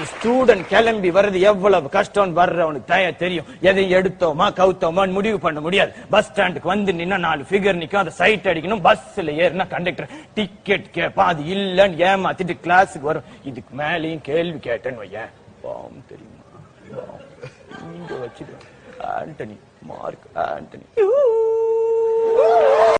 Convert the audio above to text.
Student கிளம்பி வர்றது எவ்வளவு கஷ்டம் வர்றவனுக்கு தய தெரியும். எதை எடுத்தோமா கவுத்தோமா முடிவு பண்ண முடியாது. பஸ் ஸ்டாண்டுக்கு வந்து நின்னா நாலு ஃபிகர் நிக்கும். அதை சைட் அடிக்கணும். பஸ்ல ஏறினா கண்டக்டர் டிக்கெட் கேட்பான் அது இல்லன்னு ஏமாத்திட்டு கிளாஸுக்கு வரும். இதுக்கு மேலேயும் கேள்வி கேட்டேன்னு வையேன். பாம் தெரியுமா? இங்க வச்சுட்டு ஆண்டனி மார்க் ஆண்டனி.